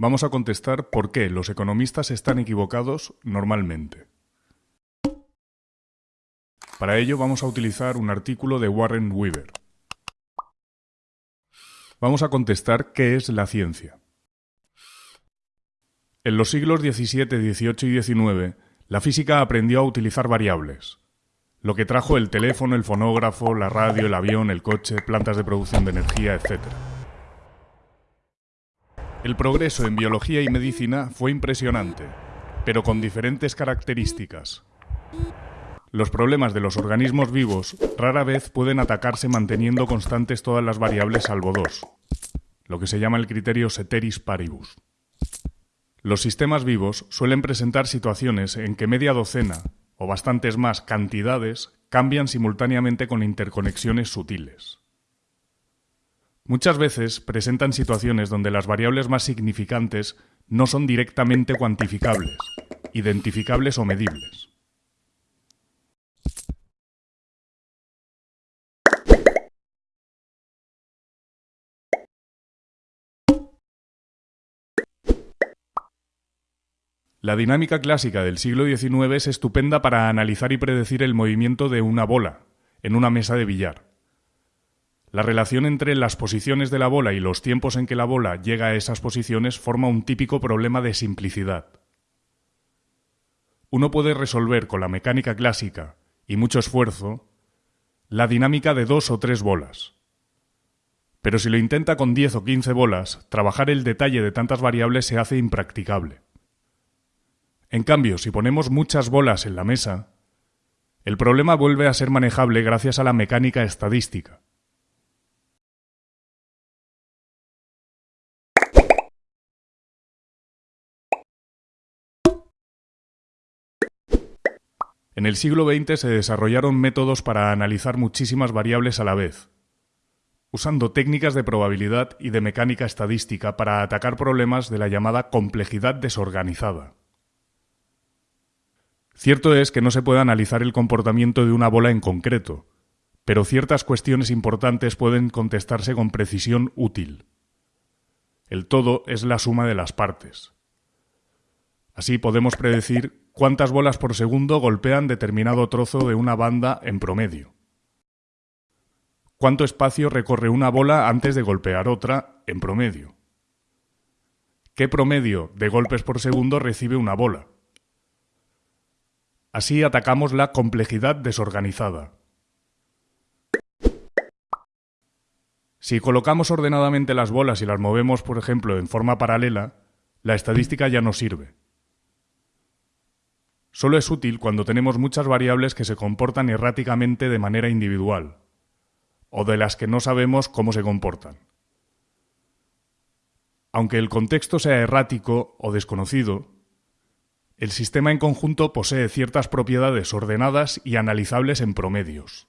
vamos a contestar por qué los economistas están equivocados normalmente. Para ello vamos a utilizar un artículo de Warren Weaver. Vamos a contestar qué es la ciencia. En los siglos XVII, XVIII y XIX, la física aprendió a utilizar variables, lo que trajo el teléfono, el fonógrafo, la radio, el avión, el coche, plantas de producción de energía, etc. El progreso en biología y medicina fue impresionante, pero con diferentes características. Los problemas de los organismos vivos rara vez pueden atacarse manteniendo constantes todas las variables salvo dos, lo que se llama el criterio ceteris paribus. Los sistemas vivos suelen presentar situaciones en que media docena, o bastantes más cantidades, cambian simultáneamente con interconexiones sutiles. Muchas veces presentan situaciones donde las variables más significantes no son directamente cuantificables, identificables o medibles. La dinámica clásica del siglo XIX es estupenda para analizar y predecir el movimiento de una bola en una mesa de billar. La relación entre las posiciones de la bola y los tiempos en que la bola llega a esas posiciones forma un típico problema de simplicidad. Uno puede resolver con la mecánica clásica y mucho esfuerzo la dinámica de dos o tres bolas. Pero si lo intenta con diez o quince bolas, trabajar el detalle de tantas variables se hace impracticable. En cambio, si ponemos muchas bolas en la mesa, el problema vuelve a ser manejable gracias a la mecánica estadística. En el siglo XX se desarrollaron métodos para analizar muchísimas variables a la vez, usando técnicas de probabilidad y de mecánica estadística para atacar problemas de la llamada complejidad desorganizada. Cierto es que no se puede analizar el comportamiento de una bola en concreto, pero ciertas cuestiones importantes pueden contestarse con precisión útil. El todo es la suma de las partes. Así podemos predecir cuántas bolas por segundo golpean determinado trozo de una banda en promedio. Cuánto espacio recorre una bola antes de golpear otra en promedio. ¿Qué promedio de golpes por segundo recibe una bola? Así atacamos la complejidad desorganizada. Si colocamos ordenadamente las bolas y las movemos, por ejemplo, en forma paralela, la estadística ya no sirve. Solo es útil cuando tenemos muchas variables que se comportan erráticamente de manera individual, o de las que no sabemos cómo se comportan. Aunque el contexto sea errático o desconocido, el sistema en conjunto posee ciertas propiedades ordenadas y analizables en promedios.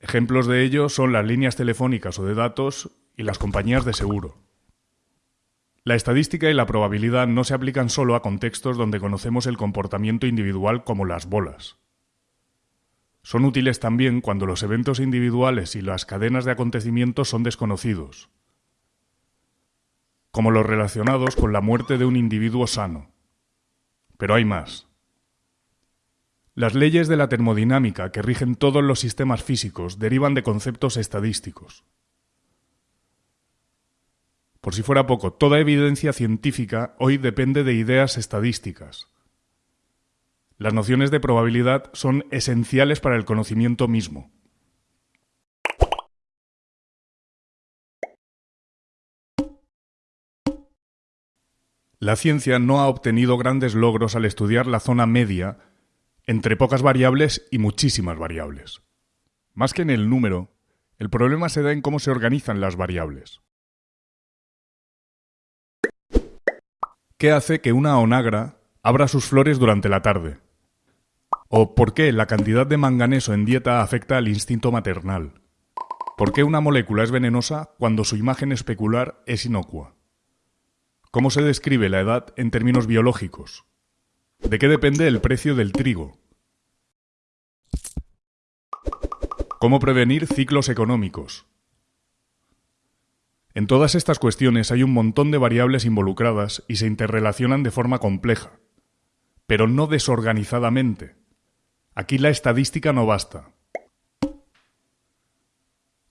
Ejemplos de ello son las líneas telefónicas o de datos y las compañías de seguro. La estadística y la probabilidad no se aplican solo a contextos donde conocemos el comportamiento individual como las bolas. Son útiles también cuando los eventos individuales y las cadenas de acontecimientos son desconocidos, como los relacionados con la muerte de un individuo sano. Pero hay más. Las leyes de la termodinámica que rigen todos los sistemas físicos derivan de conceptos estadísticos. Por si fuera poco, toda evidencia científica hoy depende de ideas estadísticas. Las nociones de probabilidad son esenciales para el conocimiento mismo. La ciencia no ha obtenido grandes logros al estudiar la zona media entre pocas variables y muchísimas variables. Más que en el número, el problema se da en cómo se organizan las variables. ¿Qué hace que una onagra abra sus flores durante la tarde? ¿O por qué la cantidad de manganeso en dieta afecta al instinto maternal? ¿Por qué una molécula es venenosa cuando su imagen especular es inocua? ¿Cómo se describe la edad en términos biológicos? ¿De qué depende el precio del trigo? ¿Cómo prevenir ciclos económicos? En todas estas cuestiones hay un montón de variables involucradas y se interrelacionan de forma compleja, pero no desorganizadamente. Aquí la estadística no basta.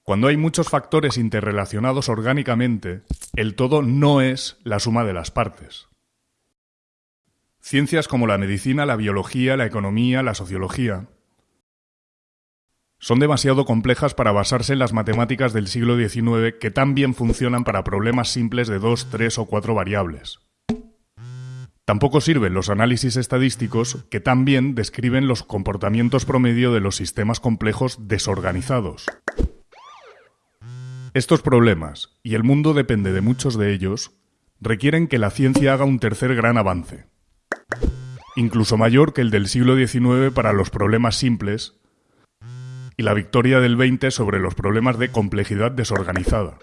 Cuando hay muchos factores interrelacionados orgánicamente, el todo no es la suma de las partes. Ciencias como la medicina, la biología, la economía, la sociología son demasiado complejas para basarse en las matemáticas del siglo XIX que tan bien funcionan para problemas simples de dos, tres o cuatro variables. Tampoco sirven los análisis estadísticos que tan bien describen los comportamientos promedio de los sistemas complejos desorganizados. Estos problemas, y el mundo depende de muchos de ellos, requieren que la ciencia haga un tercer gran avance, incluso mayor que el del siglo XIX para los problemas simples, y la victoria del XX sobre los problemas de complejidad desorganizada.